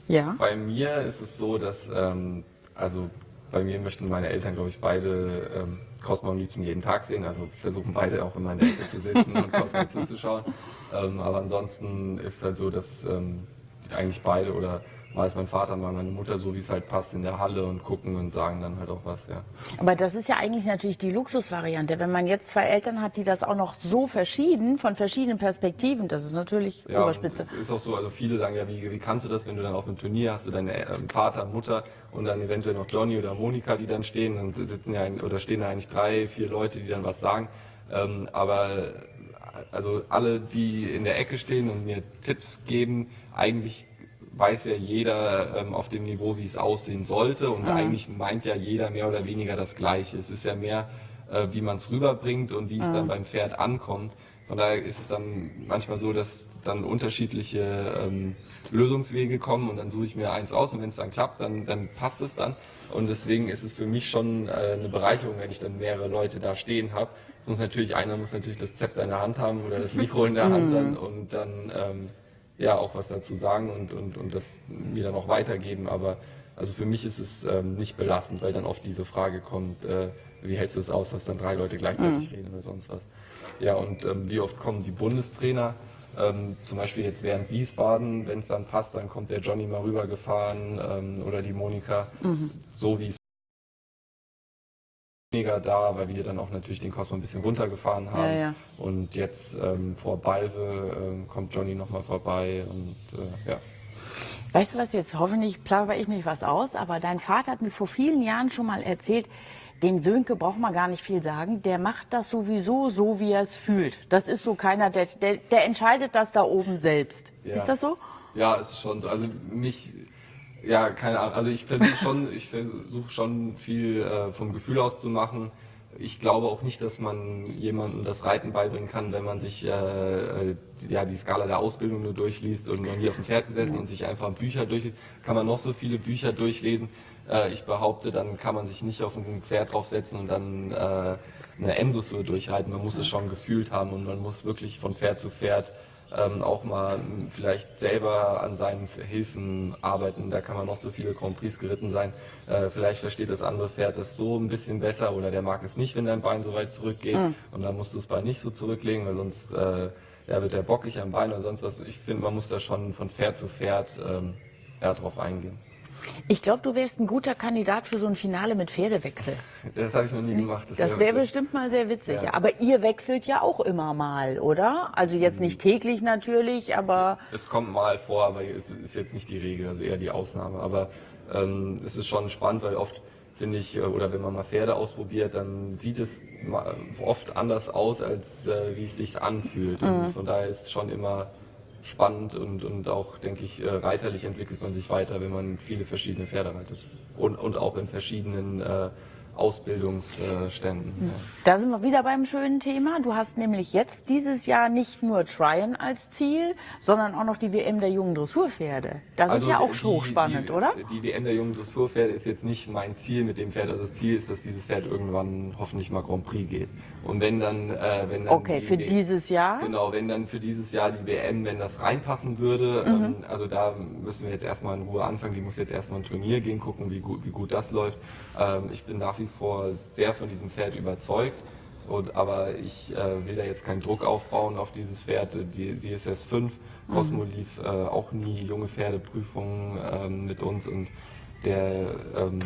Ja. Bei mir ist es so, dass, ähm, also bei mir möchten meine Eltern, glaube ich, beide ähm, Cosmo am liebsten jeden Tag sehen. Also versuchen beide auch immer in der Ecke zu sitzen und Cosmo [laughs] zuzuschauen. Ähm, aber ansonsten ist es halt so, dass ähm, eigentlich beide oder mal ist mein Vater, mal meine Mutter, so wie es halt passt, in der Halle und gucken und sagen dann halt auch was, ja. Aber das ist ja eigentlich natürlich die Luxusvariante. Wenn man jetzt zwei Eltern hat, die das auch noch so verschieden, von verschiedenen Perspektiven, das ist natürlich Ja, Oberspitze. es ist auch so, also viele sagen ja, wie, wie kannst du das, wenn du dann auf einem Turnier hast, du deinen ähm, Vater, Mutter und dann eventuell noch Johnny oder Monika, die dann stehen, dann sitzen ja ein, oder stehen da eigentlich drei, vier Leute, die dann was sagen. Ähm, aber also alle, die in der Ecke stehen und mir Tipps geben, eigentlich weiß ja jeder ähm, auf dem Niveau, wie es aussehen sollte und eigentlich meint ja jeder mehr oder weniger das Gleiche. Es ist ja mehr, äh, wie man es rüberbringt und wie es dann beim Pferd ankommt. Von daher ist es dann manchmal so, dass dann unterschiedliche ähm, Lösungswege kommen und dann suche ich mir eins aus und wenn es dann klappt, dann, dann passt es dann. Und deswegen ist es für mich schon äh, eine Bereicherung, wenn ich dann mehrere Leute da stehen habe. Es muss natürlich, einer muss natürlich das Zepter in der Hand haben oder das Mikro in der Hand dann und dann ähm, ja auch was dazu sagen und, und, und das mir dann auch weitergeben. Aber also für mich ist es ähm, nicht belastend, weil dann oft diese Frage kommt, äh, wie hältst du es aus, dass dann drei Leute gleichzeitig reden oder sonst was. Ja, und ähm, wie oft kommen die Bundestrainer? Ähm, zum Beispiel jetzt während Wiesbaden, wenn es dann passt, dann kommt der Johnny mal rübergefahren ähm, oder die Monika, so wie es weniger da, weil wir dann auch natürlich den Cosmo ein bisschen runtergefahren haben. Ja, ja. Und jetzt ähm, vor Balve ähm, kommt Johnny nochmal vorbei und äh, ja. Weißt du was, jetzt hoffentlich plapper ich nicht was aus, aber dein Vater hat mir vor vielen Jahren schon mal erzählt, den Sönke braucht man gar nicht viel sagen, der macht das sowieso so, wie er es fühlt. Das ist so keiner, der, der, der entscheidet das da oben selbst. Ja. Ist das so? Ja, es ist schon so. Also mich, ja, keine Ahnung. Also ich versuche schon, ich versuche schon viel äh, vom Gefühl aus zu machen. Ich glaube auch nicht, dass man jemandem das Reiten beibringen kann, wenn man sich äh, äh, ja die Skala der Ausbildung nur durchliest und noch nie auf dem Pferd gesessen und sich einfach Bücher durchliest. Kann man noch so viele Bücher durchlesen. Äh, ich behaupte, dann kann man sich nicht auf ein Pferd draufsetzen und dann äh, eine Endressur durchreiten. Man muss es schon gefühlt haben und man muss wirklich von Pferd zu Pferd ähm, auch mal vielleicht selber an seinen Hilfen arbeiten. Da kann man noch so viele Grand Prix geritten sein. Äh, vielleicht versteht das andere Pferd das so ein bisschen besser oder der mag es nicht, wenn dein Bein so weit zurückgeht und dann musst du das Bein nicht so zurücklegen, weil sonst äh, ja, wird der bockig am Bein oder sonst was. Ich finde, man muss da schon von Pferd zu Pferd ähm, ja, drauf eingehen. Ich glaube, du wärst ein guter Kandidat für so ein Finale mit Pferdewechsel. Das habe ich noch nie gemacht. Das wär wäre witzig. bestimmt mal sehr witzig. Ja. Aber ihr wechselt ja auch immer mal, oder? Also jetzt nicht täglich natürlich, aber Es kommt mal vor, aber es ist jetzt nicht die Regel, also eher die Ausnahme. Aber ähm, es ist schon spannend, weil oft finde ich, äh, oder wenn man mal Pferde ausprobiert, dann sieht es oft anders aus, als äh, wie es sich anfühlt. Und von daher ist es schon immer spannend und, und auch, denke ich, äh, reiterlich entwickelt man sich weiter, wenn man viele verschiedene Pferde reitet. Und, und auch in verschiedenen äh, Ausbildungsständen. Ja. Da sind wir wieder beim schönen Thema. Du hast nämlich jetzt dieses Jahr nicht nur Tryon als Ziel, sondern auch noch die WM der jungen Dressurpferde. Das Also ist ja auch die- hochspannend, die, oder? Die WM der jungen Dressurpferde ist jetzt nicht mein Ziel mit dem Pferd. Also das Ziel ist, dass dieses Pferd irgendwann hoffentlich mal Grand Prix geht. Und wenn dann, äh, wenn dann Okay, die für W- dieses Jahr. Genau, wenn dann für dieses Jahr die WM, wenn das reinpassen würde, Mhm. ähm, also da müssen wir jetzt erstmal in Ruhe anfangen. Die muss jetzt erstmal ein Turnier gehen, gucken, wie gut, wie gut das läuft. Ähm, ich bin nach wie vor sehr von diesem Pferd überzeugt. Und, aber ich äh, will da jetzt keinen Druck aufbauen auf dieses Pferd. Die, sie ist erst fünf. Cosmo lief äh, auch nie junge Pferdeprüfungen ähm, mit uns und der ähm,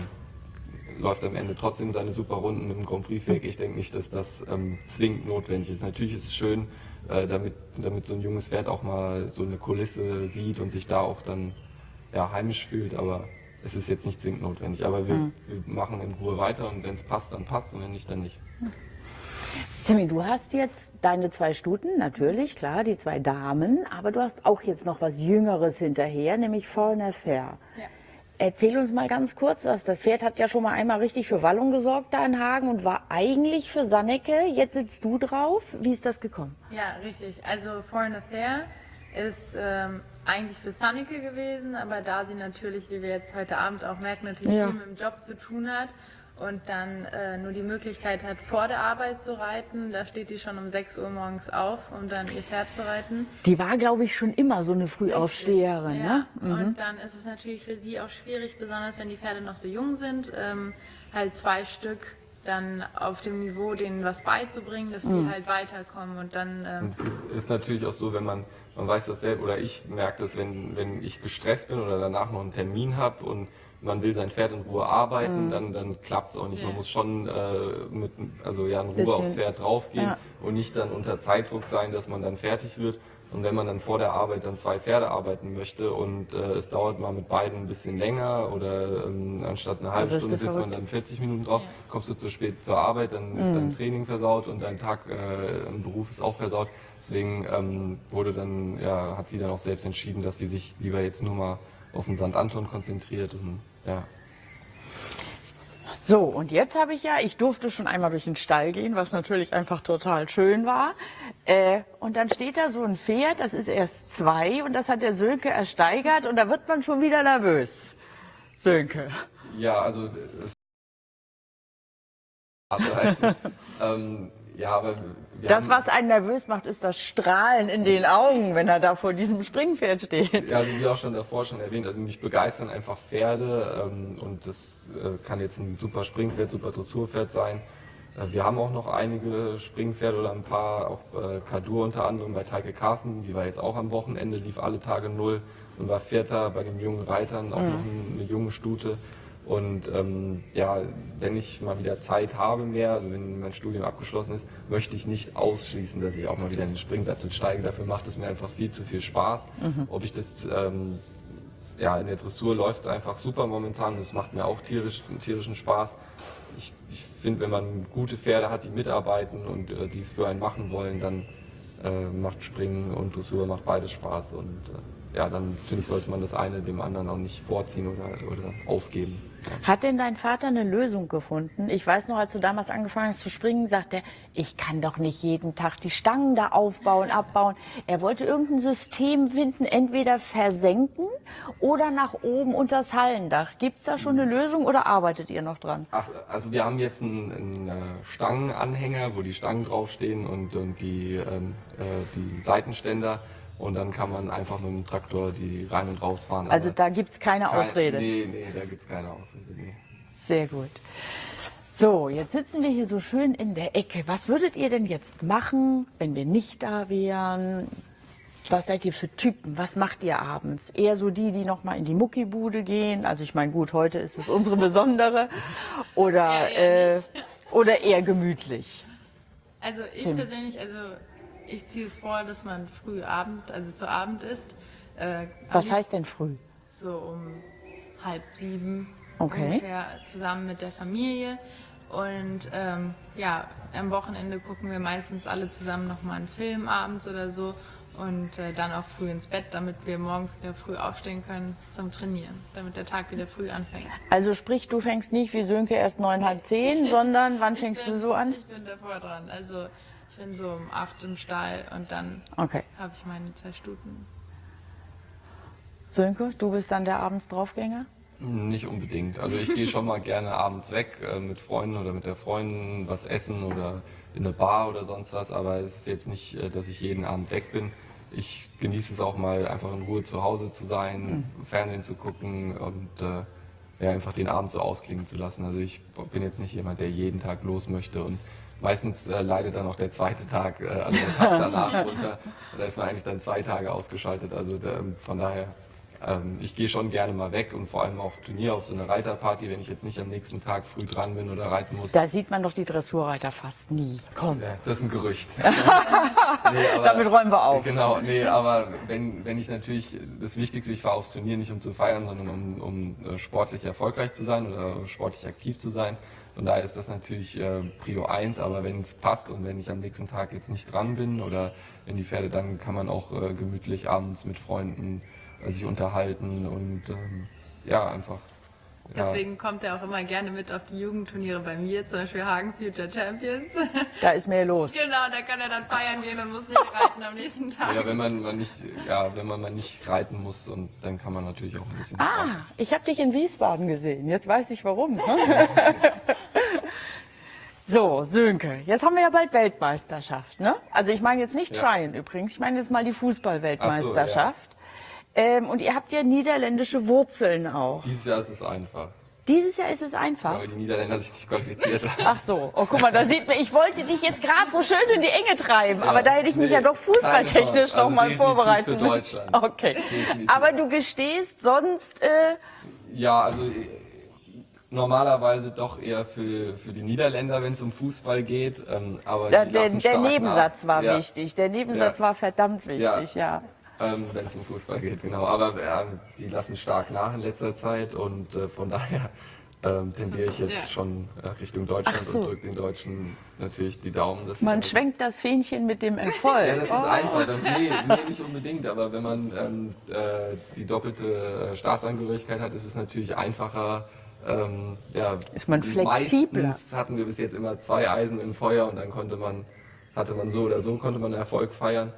läuft am Ende trotzdem seine super Runden mit dem Grand Prix weg. Ich denke nicht, dass das ähm, zwingend notwendig ist. Natürlich ist es schön, äh, damit, damit so ein junges Pferd auch mal so eine Kulisse sieht und sich da auch dann ja, heimisch fühlt, aber es ist jetzt nicht zwingend notwendig. Aber wir, wir machen in Ruhe weiter und wenn es passt, dann passt und wenn nicht, dann nicht. Sammy, du hast jetzt deine zwei Stuten, natürlich, klar, die zwei Damen, aber du hast auch jetzt noch was Jüngeres hinterher, nämlich Foreigner Fair. Ja. Erzähl uns mal ganz kurz, das, das Pferd hat ja schon mal einmal richtig für Wallung gesorgt da in Hagen und war eigentlich für Sanneke. Jetzt sitzt du drauf. Wie ist das gekommen? Ja, richtig. Also Foreign Affair ist ähm, eigentlich für Sanneke gewesen, aber da sie natürlich, wie wir jetzt heute Abend auch merken, natürlich Ja. viel mit dem Job zu tun hat und dann äh, nur die Möglichkeit hat, vor der Arbeit zu reiten, da steht die schon um 6 Uhr morgens auf, um dann ihr Pferd zu reiten. Die war, glaube ich, schon immer so eine Frühaufsteherin. Ja, Ne? und dann ist es natürlich für sie auch schwierig, besonders wenn die Pferde noch so jung sind, ähm, halt zwei Stück dann auf dem Niveau denen was beizubringen, dass die Mhm. halt weiterkommen und dann ähm, Und es ist, ist natürlich auch so, wenn man, man weiß das selbst, oder ich merke das, wenn, wenn ich gestresst bin oder danach noch einen Termin habe und man will sein Pferd in Ruhe arbeiten, dann, dann klappt es auch nicht. Man Ja. muss schon äh, mit, also ja, in Ruhe Bisschen- aufs Pferd draufgehen Ja. und nicht dann unter Zeitdruck sein, dass man dann fertig wird. Und wenn man dann vor der Arbeit dann zwei Pferde arbeiten möchte und äh, es dauert mal mit beiden ein bisschen länger oder ähm, anstatt eine halbe Stunde sitzt man dann 40 Minuten drauf, Ja. kommst du zu spät zur Arbeit, dann ist dein Training versaut und dein Tag äh, im Beruf ist auch versaut. Deswegen ähm, wurde dann, ja, hat sie dann auch selbst entschieden, dass sie sich lieber jetzt nur mal auf den St. Anton konzentriert und ja. So, und jetzt habe ich ja, ich durfte schon einmal durch den Stall gehen, was natürlich einfach total schön war. Äh, und dann steht da so ein Pferd, das ist erst zwei und das hat der Sönke ersteigert und da wird man schon wieder nervös. Sönke. Ja, also es [laughs] also heißt, ähm, ja, aber Das, was einen nervös macht, ist das Strahlen in den Augen, wenn er da vor diesem Springpferd steht. Ja, also wie auch schon davor schon erwähnt, also mich begeistern einfach Pferde ähm, und das äh, kann jetzt ein super Springpferd, super Dressurpferd sein. Äh, wir haben auch noch einige Springpferde oder ein paar, auch äh, Kadur unter anderem bei Teike Carsten, die war jetzt auch am Wochenende, lief alle Tage null und war Vierter bei den jungen Reitern, auch noch ein- eine junge Stute. Und ähm, ja, wenn ich mal wieder Zeit habe mehr, also wenn mein Studium abgeschlossen ist, möchte ich nicht ausschließen, dass ich auch mal wieder in den Springsattel steige. Dafür macht es mir einfach viel zu viel Spaß. Ob ich das ähm, ja, in der Dressur läuft es einfach super momentan. Das macht mir auch tierisch, tierischen Spaß. Ich, ich finde, wenn man gute Pferde hat, die mitarbeiten und äh, die es für einen machen wollen, dann äh, macht Springen und Dressur macht beides Spaß. Und äh, ja, dann finde ich, sollte man das eine dem anderen auch nicht vorziehen oder, oder aufgeben. Hat denn dein Vater eine Lösung gefunden? Ich weiß noch, als du damals angefangen hast zu springen, sagt er, ich kann doch nicht jeden Tag die Stangen da aufbauen, abbauen. Er wollte irgendein System finden, entweder versenken oder nach oben unter das Hallendach. Gibt's da schon eine Lösung oder arbeitet ihr noch dran? Ach, also wir haben jetzt einen, einen äh, Stangenanhänger, wo die Stangen draufstehen und, und die, ähm, äh, die Seitenständer. Und dann kann man einfach mit dem Traktor die rein und rausfahren. Also da gibt's keine kein- Ausrede. Nee, nee, da gibt's keine Ausrede. Nee. Sehr gut. So, jetzt sitzen wir hier so schön in der Ecke. Was würdet ihr denn jetzt machen, wenn wir nicht da wären? Was seid ihr für Typen? Was macht ihr abends? Eher so die, die noch mal in die Muckibude gehen. Also ich meine, gut, heute ist es unsere besondere. Oder, Ja, eher äh, oder eher gemütlich. Also ich Sim. persönlich, also ich ziehe es vor, dass man früh Abend, also zu Abend isst. Äh, Was heißt denn früh? So um halb sieben Okay. ungefähr zusammen mit der Familie. Und ähm, ja, am Wochenende gucken wir meistens alle zusammen nochmal einen Film abends oder so. und äh, dann auch früh ins Bett, damit wir morgens wieder früh aufstehen können zum Trainieren, damit der Tag wieder früh anfängt. Also sprich, du fängst nicht wie Sönke erst neun, halb zehn, sondern wann fängst bin, du so an? Ich bin davor dran. Also bin so um acht im Stall und dann Okay. habe ich meine zwei Stunden. Sönke, du bist dann der abends Draufgänger? Nicht unbedingt. Also ich gehe schon mal gerne abends weg äh, mit Freunden oder mit der Freundin was essen oder in eine Bar oder sonst was, aber es ist jetzt nicht, äh, dass ich jeden Abend weg bin. Ich genieße es auch mal einfach in Ruhe zu Hause zu sein, Fernsehen zu gucken und äh, ja, einfach den Abend so ausklingen zu lassen. Also ich bin jetzt nicht jemand, der jeden Tag los möchte und meistens äh, leidet dann auch der zweite Tag, äh, also der Tag [laughs] danach runter. Da ist man eigentlich dann zwei Tage ausgeschaltet. Also da, von daher, ähm, ich gehe schon gerne mal weg und vor allem auf Turnier, auf so eine Reiterparty, wenn ich jetzt nicht am nächsten Tag früh dran bin oder reiten muss. Da sieht man doch die Dressurreiter fast nie. Komm, Ja, das ist ein Gerücht. [laughs] nee, aber, damit räumen wir auf. Genau, nee, aber wenn, wenn ich natürlich, das Wichtigste, ich fahre aufs Turnier nicht um zu feiern, sondern um, um äh, sportlich erfolgreich zu sein oder sportlich aktiv zu sein. Von daher ist das natürlich äh, Prio 1, aber wenn es passt und wenn ich am nächsten Tag jetzt nicht dran bin oder wenn die Pferde, dann kann man auch äh, gemütlich abends mit Freunden äh, sich unterhalten und ähm, ja, einfach. Ja, Deswegen kommt er auch immer gerne mit auf die Jugendturniere bei mir, zum Beispiel Hagen Future Champions. Da ist mehr los. genau, da kann er dann feiern gehen und muss nicht reiten am nächsten Tag. ja, wenn man mal nicht, ja, wenn man mal nicht reiten muss und dann kann man natürlich auch ein bisschen Spaß Ah, ich habe dich in Wiesbaden gesehen. Jetzt weiß ich warum. ne? [laughs] so, Sönke, jetzt haben wir ja bald Weltmeisterschaft, ne? Also ich meine jetzt nicht Ja. Tryon übrigens, ich meine jetzt mal die Fußball-Weltmeisterschaft. Ähm, und ihr habt ja niederländische Wurzeln auch. Dieses Jahr ist es einfach, Dieses Jahr ist es einfach. weil die Niederländer sich nicht qualifiziert haben. Ach so, oh guck mal, da sieht man, ich wollte dich jetzt gerade so schön in die Enge treiben, aber da hätte ich mich nee, ja doch fußballtechnisch Also mal definitiv vorbereiten für müssen. Deutschland. Okay. Definitiv. Aber du gestehst sonst, äh, Ja, also äh, normalerweise doch eher für, für die Niederländer, wenn es um Fußball geht. Ähm, aber der, der, der Nebensatz nach. war ja, wichtig. Der Nebensatz Ja. war verdammt wichtig, ja. Ähm, wenn es um Fußball geht, genau. Aber äh, die lassen stark nach in letzter Zeit und äh, von [laughs] daher ähm, tendiere ich jetzt Ja. schon äh, Richtung Deutschland so. und drücke den Deutschen natürlich die Daumen. Man schwenkt das Fähnchen mit dem [laughs] Erfolg. Ja, das ist einfach. Dann, nee, nee, nicht unbedingt. Aber wenn man ähm, äh, die doppelte äh, Staatsangehörigkeit hat, ist es natürlich einfacher. Ähm, ja, Ist man flexibler. Meistens hatten wir bis jetzt immer zwei Eisen im Feuer und dann konnte man, hatte man so oder so, konnte man Erfolg feiern.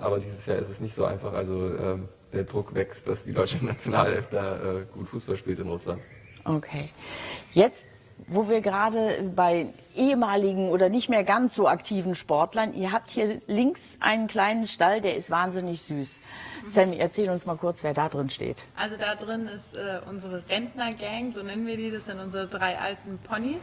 Aber dieses Jahr ist es nicht so einfach. Also ähm, der Druck wächst, dass die deutsche [laughs] Nationalelf da äh, gut Fußball spielt in Russland. Okay. Jetzt, wo wir gerade bei ehemaligen oder nicht mehr ganz so aktiven Sportlern, ihr habt hier links einen kleinen Stall, der ist wahnsinnig süß. Sammy, erzähl uns mal kurz, wer da drin steht. Also da drin ist äh, unsere Rentnergang, so nennen wir die, das sind unsere drei alten Ponys.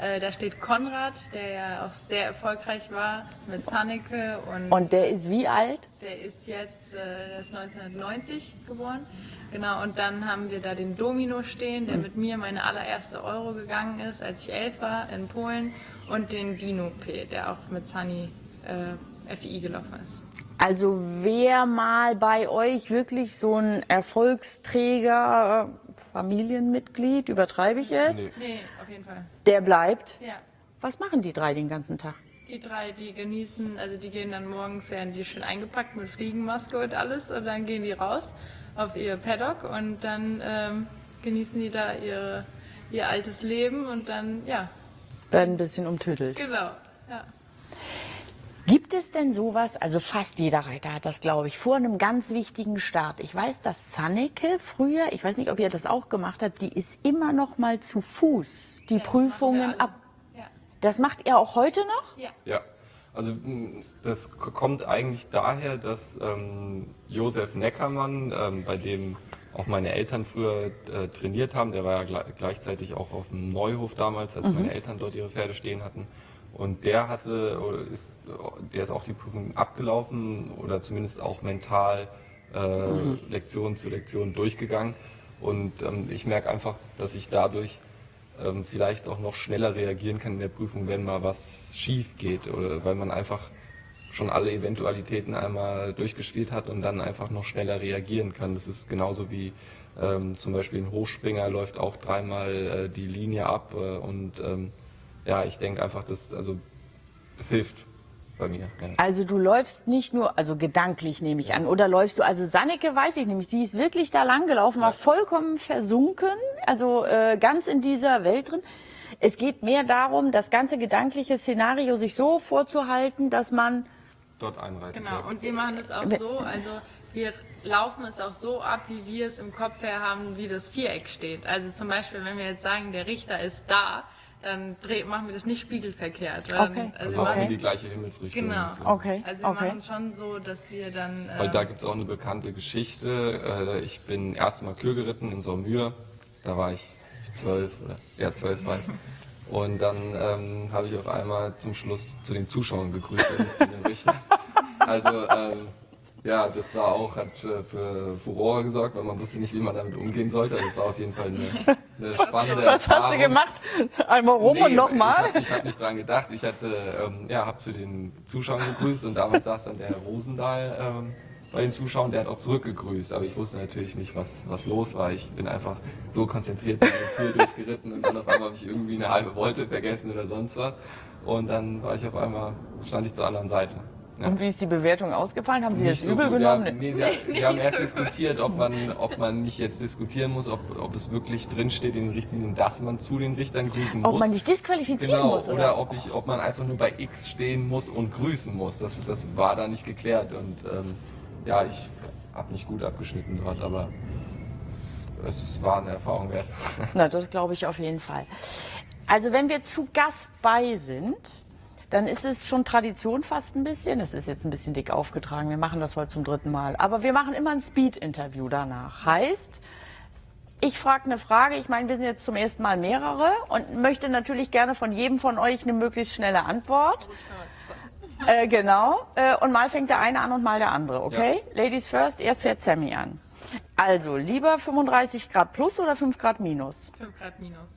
Äh, da steht Konrad, der ja auch sehr erfolgreich war mit Zanneke und, Und der ist wie alt? der ist jetzt äh, der ist 1990 geboren. Genau, und dann haben wir da den Domino stehen, der mit mir meine allererste Euro gegangen ist, als ich elf war in Polen. Und den Dino P, der auch mit Sunny äh, FI gelaufen ist. Also wer mal bei euch wirklich so ein Erfolgsträger, Familienmitglied, übertreibe ich jetzt, Nee. Nee, jeden Fall. der bleibt. Ja. Was machen die drei den ganzen Tag? Die drei, die genießen, also die gehen dann morgens, werden die schön eingepackt mit Fliegenmaske und alles und dann gehen die raus auf ihr Paddock und dann ähm, genießen die da ihre, ihr altes Leben und dann, ja, Werden ein bisschen umtüdelt. genau. Ja. Gibt es denn sowas, also fast jeder Reiter hat das, glaube ich, vor einem ganz wichtigen Start. Ich weiß, dass Zanneke früher, ich weiß nicht, ob ihr das auch gemacht habt, die ist immer noch mal zu Fuß die das Prüfungen ab. Ja. Das macht ihr auch heute noch? Ja. Ja, also das kommt eigentlich daher, dass ähm, Josef Neckermann, ähm, bei dem auch meine Eltern früher äh, trainiert haben, der war ja gle- gleichzeitig auch auf dem Neuhof damals, als meine Eltern dort ihre Pferde stehen hatten. Und der hatte, oder ist, der ist auch die Prüfung abgelaufen oder zumindest auch mental äh, Lektion zu Lektion durchgegangen. Und ähm, ich merke einfach, dass ich dadurch ähm, vielleicht auch noch schneller reagieren kann in der Prüfung, wenn mal was schief geht oder weil man einfach schon alle Eventualitäten einmal durchgespielt hat und dann einfach noch schneller reagieren kann. Das ist genauso wie ähm, zum Beispiel ein Hochspringer läuft auch dreimal äh, die Linie ab äh, und ähm, ja, ich denke einfach, dass also es hilft bei mir. Ja. Also du läufst nicht nur, also gedanklich nehme ich an, oder läufst du, also Sanneke weiß ich nämlich, die ist wirklich da lang gelaufen, war vollkommen versunken, also äh, ganz in dieser Welt drin. Es geht mehr darum, das ganze gedankliche Szenario sich so vorzuhalten, dass man Dort einreitet. Genau, ja. und wir machen das auch so, also wir laufen es auch so ab, wie wir es im Kopf her haben, wie das Viereck steht. Also zum Beispiel, wenn wir jetzt sagen, der Richter ist da, dann dreh, machen wir das nicht spiegelverkehrt. weil Okay. Dann, Also wir auch machen in die gleiche Himmelsrichtung. Genau. so. Okay, Also wir okay. machen es schon so, dass wir dann... Weil äh, da gibt es auch eine bekannte Geschichte. Äh, Ich bin erst mal Kür geritten in Saumur. Da war ich zwölf oder ja zwölf war ich. Und dann ähm, habe ich auf einmal zum Schluss zu den Zuschauern gegrüßt. Also ähm, ja, das war auch, hat äh, für Furore gesorgt, weil man wusste nicht, wie man damit umgehen sollte. Also es war auf jeden Fall eine, eine spannende was hast du Erfahrung. gemacht? Einmal rum und Nee, nochmal? Ich, hab- ich habe nicht dran gedacht. Ich hatte, ähm, ja, habe zu den Zuschauern gegrüßt und damals saß dann der Herr Rosendahl ähm, bei den Zuschauern, der hat auch zurückgegrüßt. Aber ich wusste natürlich nicht, was, was los war. Ich bin einfach so konzentriert bei der Tür durchgeritten und dann auf einmal habe ich irgendwie eine halbe Wolte vergessen oder sonst was. Und dann war ich auf einmal, stand ich zur anderen Seite. Ja. Und wie ist die Bewertung ausgefallen? Haben Sie das Nicht so übel gut, genommen? Ja, nee, sie, wir haben erst diskutiert, ob man, ob man nicht jetzt diskutieren muss, ob, ob es wirklich drinsteht in den Richtlinien, dass man zu den Richtern grüßen muss. Ob man dich disqualifizieren Genau, muss, oder, oder? ob, ich, ob man einfach nur bei X stehen muss und grüßen muss. Das, das war da nicht geklärt. Und ähm, ja, ich habe nicht gut abgeschnitten dort, aber es war eine Erfahrung wert. Na, das glaube ich auf jeden Fall. Also wenn wir zu Gast bei sind, dann ist es schon Tradition fast ein bisschen. Es ist jetzt ein bisschen dick aufgetragen. Wir machen das heute zum dritten Mal. Aber wir machen immer ein Speed-Interview danach. Heißt, ich frage eine Frage. Ich meine, wir sind jetzt zum ersten Mal mehrere und möchte natürlich gerne von jedem von euch eine möglichst schnelle Antwort. Äh, genau. Äh, und mal fängt der eine an und mal der andere, okay? Ladies first, erst fährt Sammy an. Also, lieber 35 Grad plus oder 5 Grad minus? 5 Grad minus.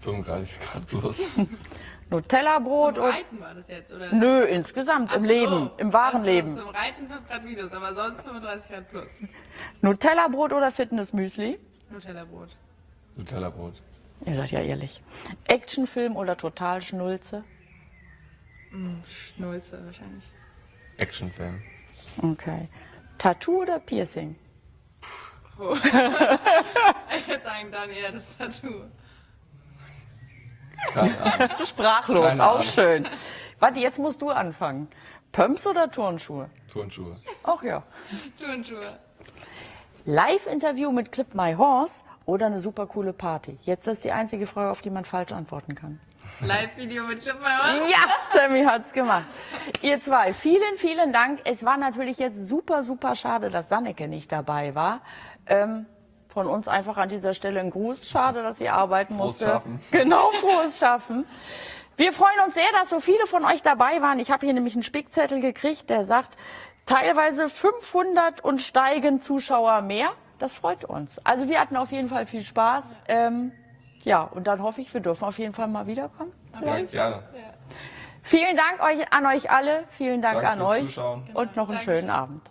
35 Grad plus. [laughs] Nutella-Brot Zum. Reiten war das jetzt, oder? Nö, insgesamt, im Ach so. Leben, im wahren Ach so, Leben. Zum Reiten 5 Grad minus, aber sonst 35 Grad plus. Nutella-Brot oder Fitnessmüsli? Nutella-Brot. Nutella-Brot. Ihr seid ja ehrlich. Actionfilm oder Totalschnulze? Schnulze wahrscheinlich. Actionfilm. Okay. Tattoo oder Piercing? [laughs] Ich würde sagen, dann eher das Tattoo. [laughs] Sprachlos, Keine auch Ahnung. schön. Warte, jetzt musst du anfangen. Pumps oder Turnschuhe? Turnschuhe. Ach ja. Turnschuhe. Live-Interview mit Clip My Horse oder eine super coole Party? Jetzt ist die einzige Frage, auf die man falsch antworten kann. Live-Video mit Clip My Horse. Ja, Sammy hat's gemacht. Ihr zwei, vielen, vielen Dank. Es war natürlich jetzt super, super schade, dass Sanneke nicht dabei war. Ähm, von uns einfach an dieser Stelle ein Gruß. Schade, dass sie arbeiten Frohes musste. Schaffen. [laughs] Genau, frohes Schaffen. Wir freuen uns sehr, dass so viele von euch dabei waren. Ich habe hier nämlich einen Spickzettel gekriegt, der sagt, teilweise 500 und steigen Zuschauer mehr. Das freut uns. Also wir hatten auf jeden Fall viel Spaß. Ähm, ja, und dann hoffe ich, wir dürfen auf jeden Fall mal wiederkommen. Ja, gerne. Vielen Dank euch, an euch alle. Vielen Dank Danke an euch. Zuschauen. Und noch einen schönen Abend.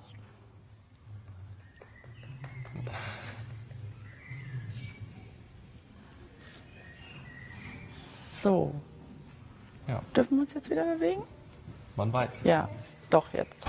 So. Ja. Dürfen wir uns jetzt wieder bewegen? Man weiß es. Ja, doch jetzt.